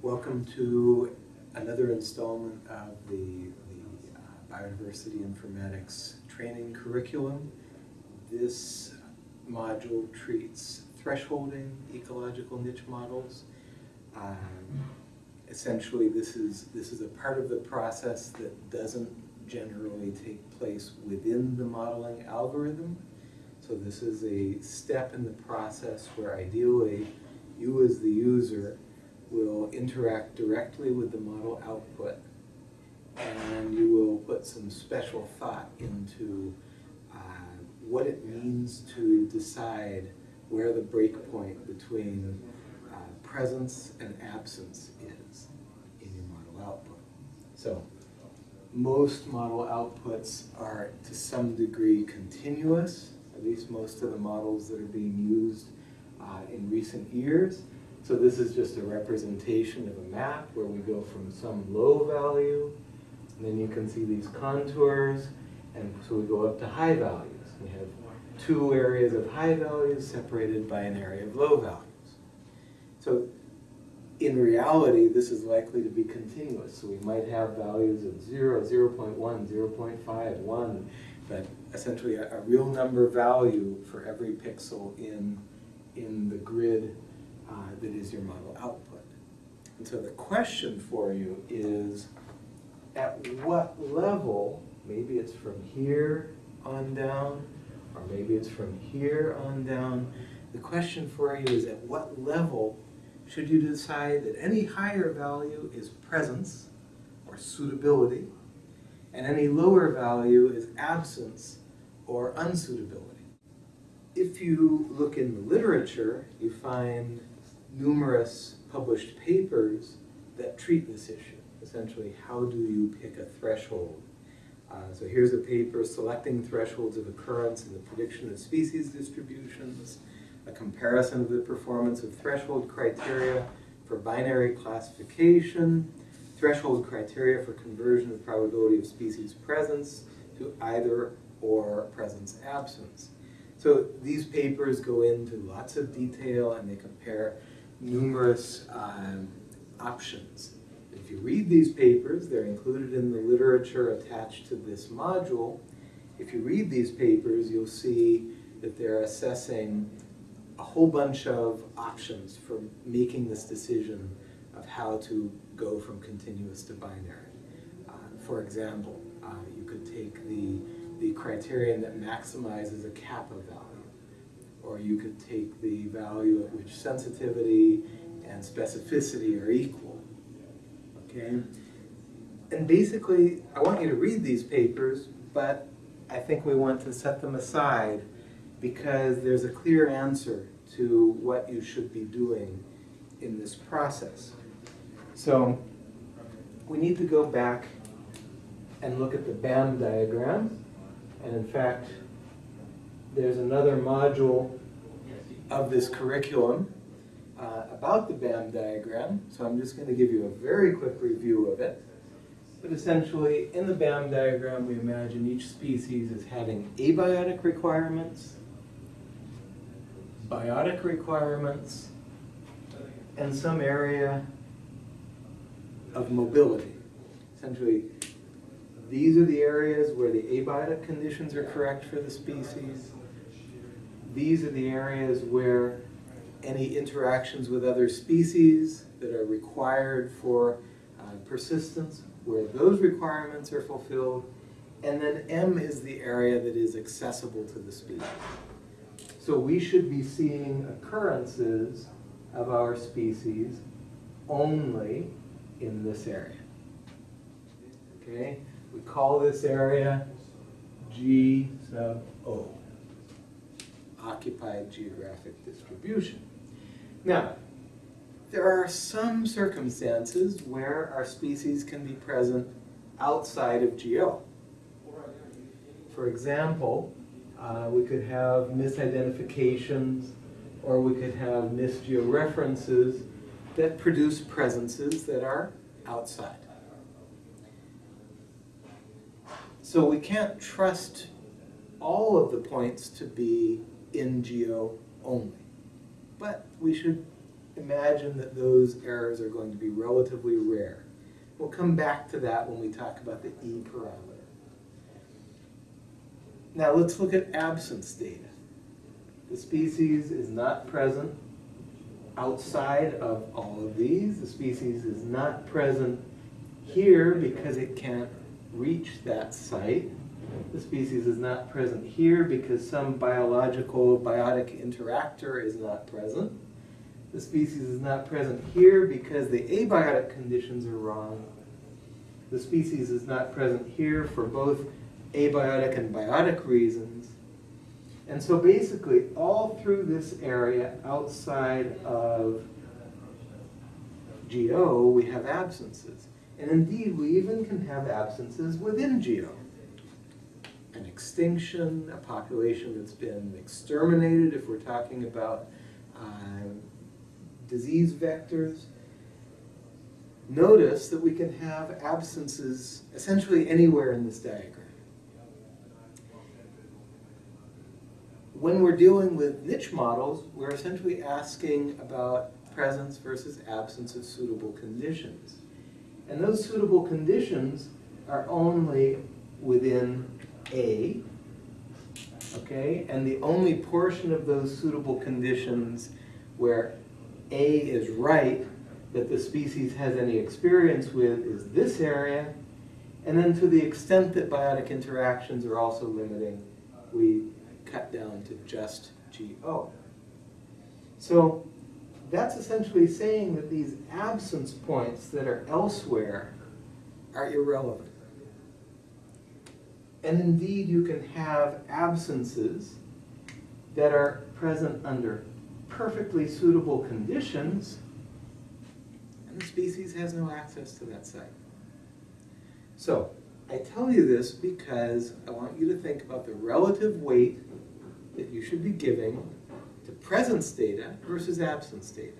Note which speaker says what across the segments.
Speaker 1: Welcome to another installment of the, the uh, Biodiversity Informatics training curriculum. This module treats thresholding ecological niche models. Um, essentially, this is, this is a part of the process that doesn't generally take place within the modeling algorithm. So this is a step in the process where ideally you as the user will interact directly with the model output and you will put some special thought into uh, what it means to decide where the breakpoint between uh, presence and absence is in your model output. So most model outputs are to some degree continuous, at least most of the models that are being used uh, in recent years. So this is just a representation of a map where we go from some low value, and then you can see these contours, and so we go up to high values. We have two areas of high values separated by an area of low values. So in reality, this is likely to be continuous. So we might have values of 0, 0 0.1, 0 0.5, 1, but essentially a, a real number value for every pixel in, in the grid uh, that is your model output. And so the question for you is, at what level, maybe it's from here on down, or maybe it's from here on down, the question for you is at what level should you decide that any higher value is presence, or suitability, and any lower value is absence, or unsuitability. If you look in the literature, you find numerous published papers that treat this issue. Essentially, how do you pick a threshold? Uh, so here's a paper selecting thresholds of occurrence in the prediction of species distributions, a comparison of the performance of threshold criteria for binary classification, threshold criteria for conversion of probability of species presence to either or presence absence. So these papers go into lots of detail and they compare numerous um, options. If you read these papers, they're included in the literature attached to this module. If you read these papers, you'll see that they're assessing a whole bunch of options for making this decision of how to go from continuous to binary. Uh, for example, uh, you could take the, the criterion that maximizes a kappa value or you could take the value at which sensitivity and specificity are equal. Okay? And basically, I want you to read these papers, but I think we want to set them aside because there's a clear answer to what you should be doing in this process. So we need to go back and look at the BAM diagram. And in fact, there's another module of this curriculum uh, about the BAM diagram. So I'm just going to give you a very quick review of it. But essentially, in the BAM diagram, we imagine each species as having abiotic requirements, biotic requirements, and some area of mobility. Essentially, these are the areas where the abiotic conditions are correct for the species these are the areas where any interactions with other species that are required for uh, persistence, where those requirements are fulfilled, and then M is the area that is accessible to the species. So we should be seeing occurrences of our species only in this area. Okay? We call this area G sub O occupied geographic distribution. Now, there are some circumstances where our species can be present outside of GO. For example, uh, we could have misidentifications or we could have misgeoreferences that produce presences that are outside. So we can't trust all of the points to be in GO only. But we should imagine that those errors are going to be relatively rare. We'll come back to that when we talk about the E parameter. Now let's look at absence data. The species is not present outside of all of these. The species is not present here because it can't reach that site. The species is not present here because some biological biotic interactor is not present. The species is not present here because the abiotic conditions are wrong. The species is not present here for both abiotic and biotic reasons. And so basically, all through this area outside of GO, we have absences. And indeed, we even can have absences within GO. An extinction, a population that's been exterminated, if we're talking about um, disease vectors. Notice that we can have absences essentially anywhere in this diagram. When we're dealing with niche models, we're essentially asking about presence versus absence of suitable conditions. And those suitable conditions are only within A, okay? And the only portion of those suitable conditions where A is right that the species has any experience with is this area. And then to the extent that biotic interactions are also limiting, we cut down to just GO. So that's essentially saying that these absence points that are elsewhere are irrelevant. And indeed, you can have absences that are present under perfectly suitable conditions, and the species has no access to that site. So, I tell you this because I want you to think about the relative weight that you should be giving to presence data versus absence data.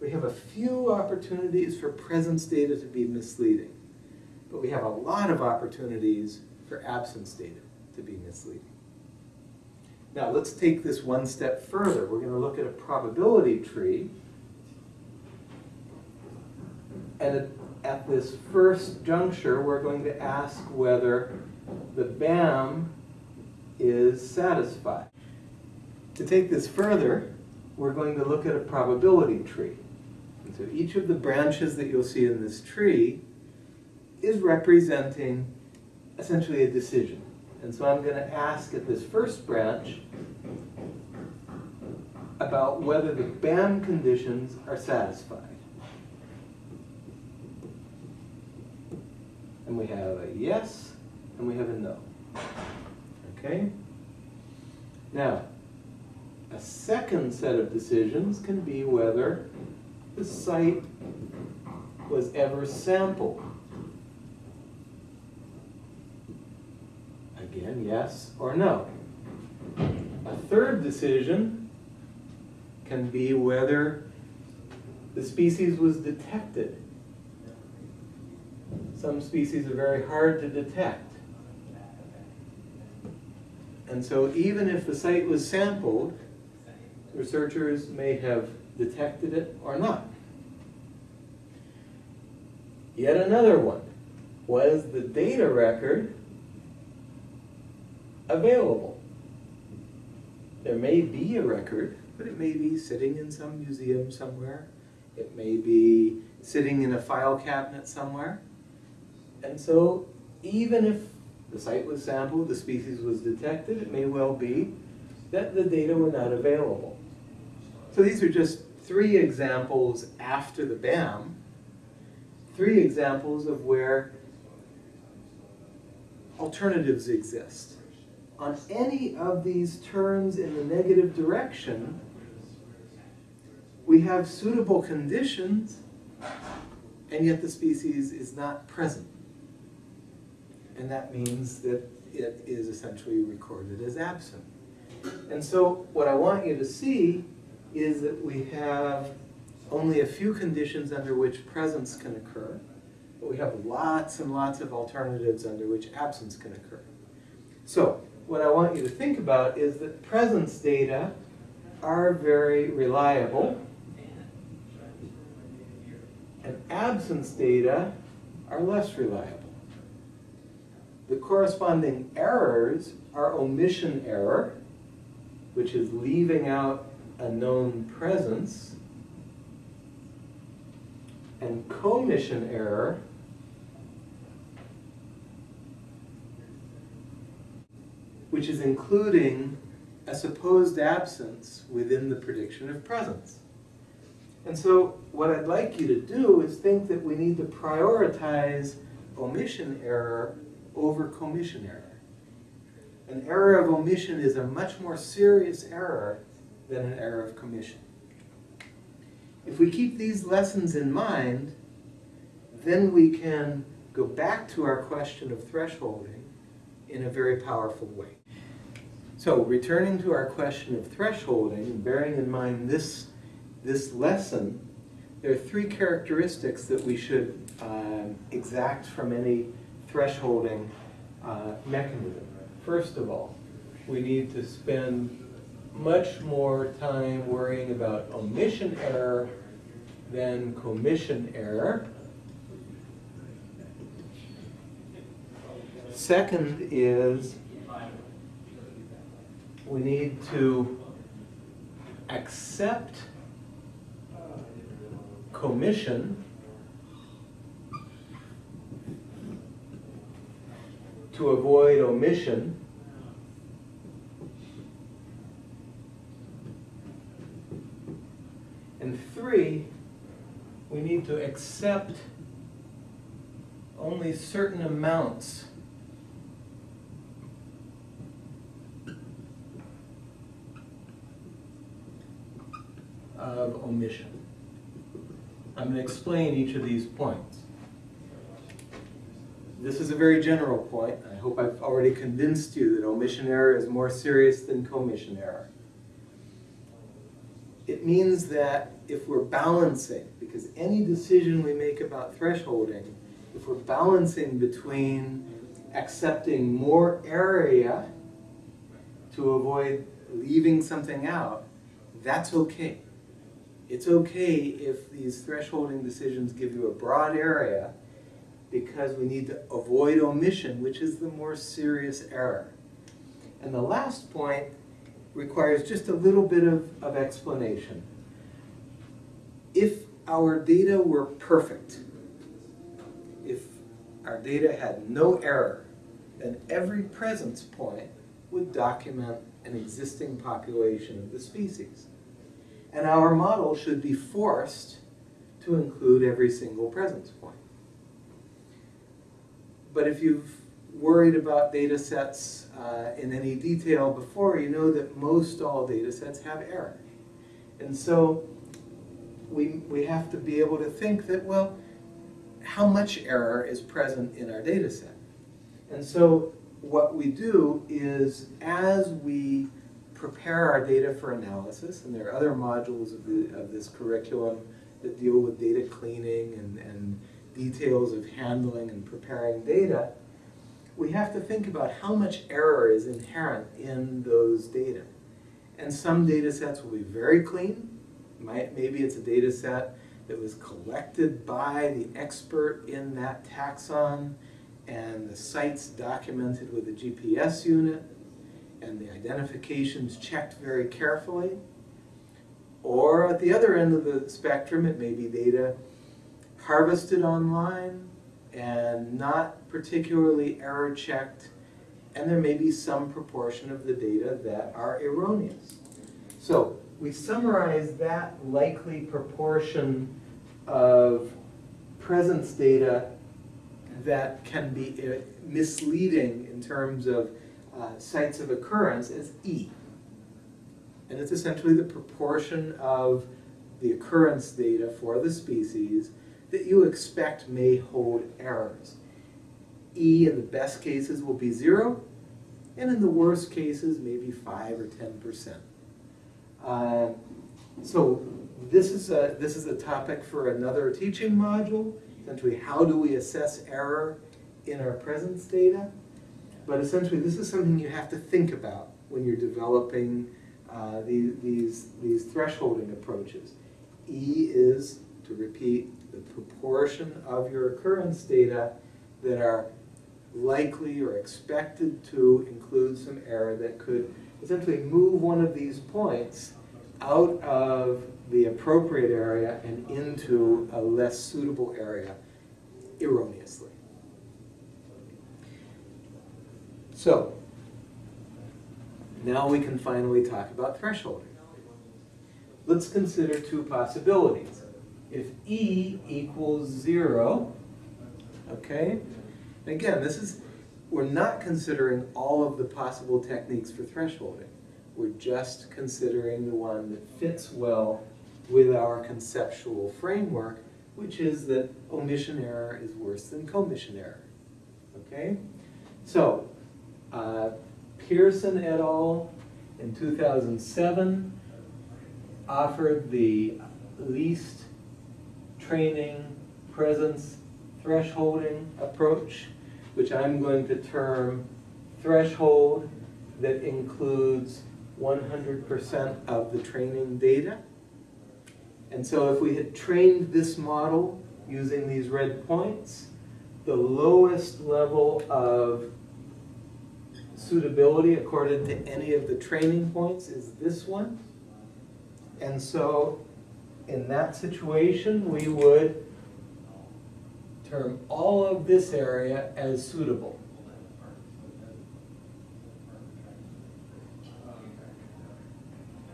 Speaker 1: We have a few opportunities for presence data to be misleading, but we have a lot of opportunities absence data to be misleading. Now let's take this one step further. We're going to look at a probability tree. And at this first juncture, we're going to ask whether the BAM is satisfied. To take this further, we're going to look at a probability tree. And so each of the branches that you'll see in this tree is representing essentially a decision. And so I'm going to ask at this first branch about whether the BAM conditions are satisfied. And we have a yes, and we have a no. Okay? Now, a second set of decisions can be whether the site was ever sampled. Again, yes or no. A third decision can be whether the species was detected. Some species are very hard to detect. And so even if the site was sampled, researchers may have detected it or not. Yet another one. Was the data record available? There may be a record, but it may be sitting in some museum somewhere. It may be sitting in a file cabinet somewhere. And so even if the site was sampled, the species was detected, it may well be that the data were not available. So these are just three examples after the BAM, three examples of where alternatives exist. On any of these turns in the negative direction, we have suitable conditions, and yet the species is not present. And that means that it is essentially recorded as absent. And so what I want you to see is that we have only a few conditions under which presence can occur, but we have lots and lots of alternatives under which absence can occur. So what I want you to think about is that presence data are very reliable, and absence data are less reliable. The corresponding errors are omission error, which is leaving out a known presence, and commission error, which is including a supposed absence within the prediction of presence. And so what I'd like you to do is think that we need to prioritize omission error over commission error. An error of omission is a much more serious error than an error of commission. If we keep these lessons in mind, then we can go back to our question of thresholding in a very powerful way. So returning to our question of thresholding, bearing in mind this, this lesson, there are three characteristics that we should um, exact from any thresholding uh, mechanism. First of all, we need to spend much more time worrying about omission error than commission error. Second is we need to accept commission to avoid omission. And three, we need to accept only certain amounts of omission. I'm going to explain each of these points. This is a very general point. I hope I've already convinced you that omission error is more serious than commission error. It means that if we're balancing, because any decision we make about thresholding, if we're balancing between accepting more area to avoid leaving something out, that's okay. It's okay if these thresholding decisions give you a broad area because we need to avoid omission, which is the more serious error. And the last point requires just a little bit of, of explanation. If our data were perfect, if our data had no error, then every presence point would document an existing population of the species. And our model should be forced to include every single presence point. But if you've worried about data sets uh, in any detail before, you know that most all data sets have error. And so we, we have to be able to think that, well, how much error is present in our data set? And so what we do is as we prepare our data for analysis, and there are other modules of, the, of this curriculum that deal with data cleaning and, and details of handling and preparing data, we have to think about how much error is inherent in those data. And some data sets will be very clean. Might, maybe it's a data set that was collected by the expert in that taxon and the site's documented with a GPS unit and the identifications checked very carefully. Or at the other end of the spectrum, it may be data harvested online and not particularly error checked, and there may be some proportion of the data that are erroneous. So we summarize that likely proportion of presence data that can be uh, misleading in terms of uh, sites of occurrence as E. And it's essentially the proportion of the occurrence data for the species that you expect may hold errors. E in the best cases will be zero, and in the worst cases, maybe five or 10%. Uh, so this is, a, this is a topic for another teaching module, essentially how do we assess error in our presence data. But essentially this is something you have to think about when you're developing uh, these, these, these thresholding approaches. E is, to repeat, the proportion of your occurrence data that are likely or expected to include some error that could essentially move one of these points out of the appropriate area and into a less suitable area erroneously. So, now we can finally talk about thresholding. Let's consider two possibilities. If E equals zero, okay, again, this is, we're not considering all of the possible techniques for thresholding. We're just considering the one that fits well with our conceptual framework, which is that omission error is worse than commission error. Okay? So, uh, Pearson et al. in 2007 offered the least training presence thresholding approach, which I'm going to term threshold that includes 100% of the training data. And so if we had trained this model using these red points, the lowest level of suitability according to any of the training points is this one. And so in that situation, we would term all of this area as suitable.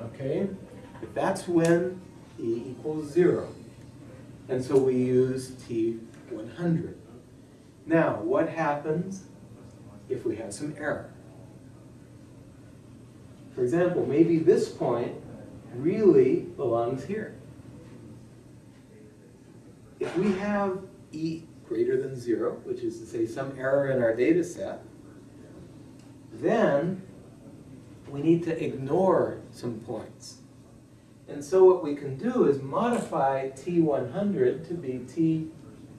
Speaker 1: Okay, but that's when E equals zero. And so we use T100. Now, what happens if we have some error? For example, maybe this point really belongs here. If we have E greater than zero, which is to say some error in our data set, then we need to ignore some points. And so what we can do is modify T100 to be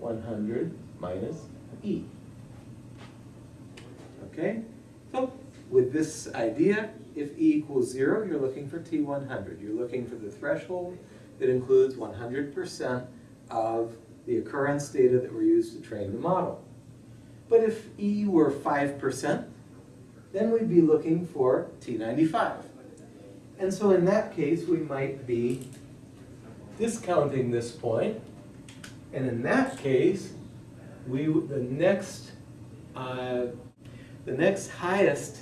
Speaker 1: T100 minus E. Okay? So with this idea, if E equals zero, you're looking for T100. You're looking for the threshold that includes 100% of the occurrence data that were used to train the model. But if E were 5%, then we'd be looking for T95. And so in that case, we might be discounting this point. And in that case, we the next uh, the next highest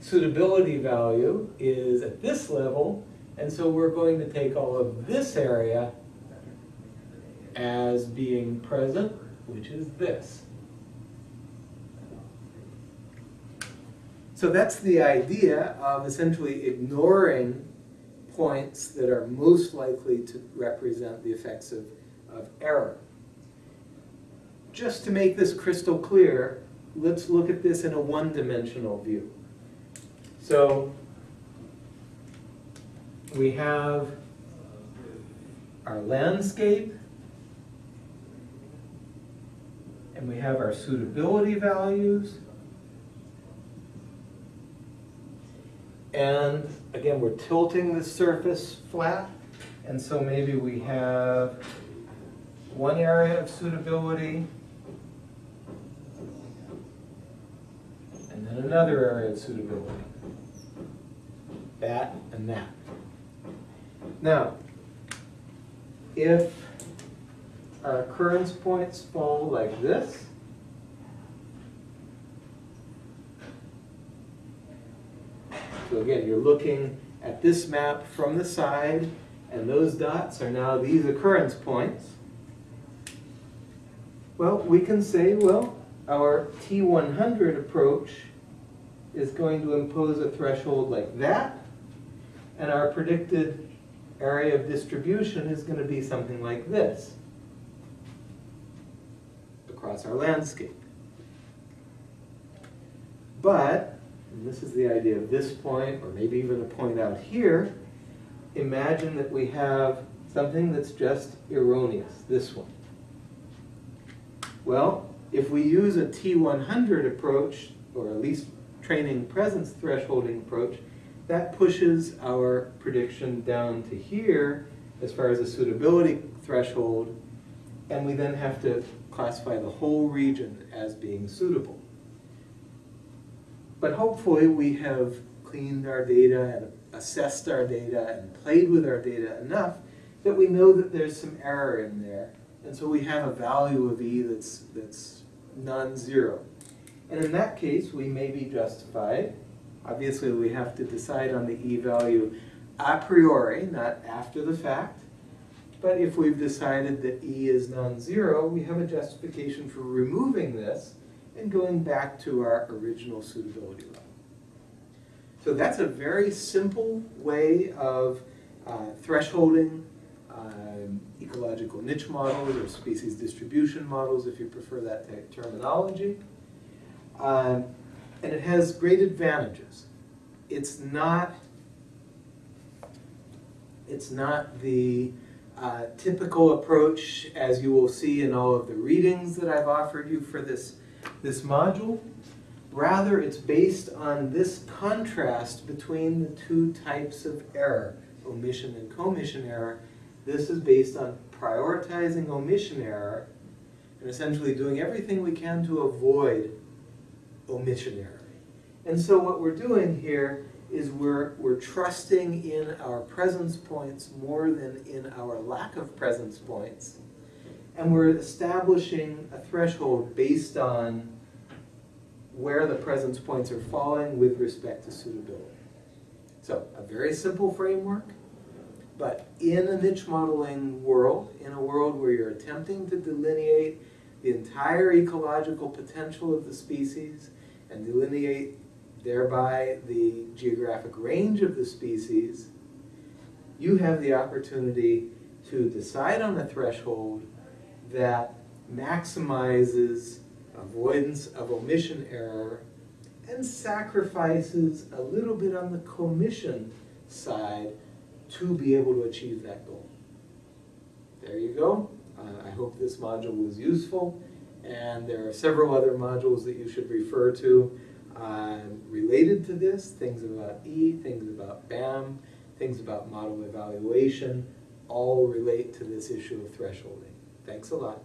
Speaker 1: suitability value is at this level, and so we're going to take all of this area as being present, which is this. So that's the idea of essentially ignoring points that are most likely to represent the effects of, of error. Just to make this crystal clear, let's look at this in a one-dimensional view. So we have our landscape, and we have our suitability values, And again, we're tilting the surface flat. And so maybe we have one area of suitability and then another area of suitability. That and that. Now, if our occurrence points fall like this, So again, you're looking at this map from the side, and those dots are now these occurrence points. Well, we can say, well, our T100 approach is going to impose a threshold like that, and our predicted area of distribution is going to be something like this across our landscape. But this is the idea of this point, or maybe even a point out here, imagine that we have something that's just erroneous, this one. Well, if we use a T100 approach, or at least training presence thresholding approach, that pushes our prediction down to here as far as a suitability threshold, and we then have to classify the whole region as being suitable. But hopefully we have cleaned our data and assessed our data and played with our data enough that we know that there's some error in there. And so we have a value of E that's, that's non-zero. And in that case, we may be justified. Obviously, we have to decide on the E value a priori, not after the fact. But if we've decided that E is non-zero, we have a justification for removing this and going back to our original suitability level. So that's a very simple way of uh, thresholding um, ecological niche models or species distribution models, if you prefer that terminology. Um, and it has great advantages. It's not, it's not the uh, typical approach as you will see in all of the readings that I've offered you for this, this module. Rather, it's based on this contrast between the two types of error, omission and commission error. This is based on prioritizing omission error and essentially doing everything we can to avoid omission error. And so what we're doing here is we're, we're trusting in our presence points more than in our lack of presence points. And we're establishing a threshold based on where the presence points are falling with respect to suitability. So a very simple framework, but in a niche modeling world, in a world where you're attempting to delineate the entire ecological potential of the species and delineate thereby the geographic range of the species, you have the opportunity to decide on a threshold that maximizes avoidance of omission error and sacrifices a little bit on the commission side to be able to achieve that goal. There you go. Uh, I hope this module was useful. And there are several other modules that you should refer to uh, related to this, things about E, things about BAM, things about model evaluation, all relate to this issue of thresholding. Thanks a lot.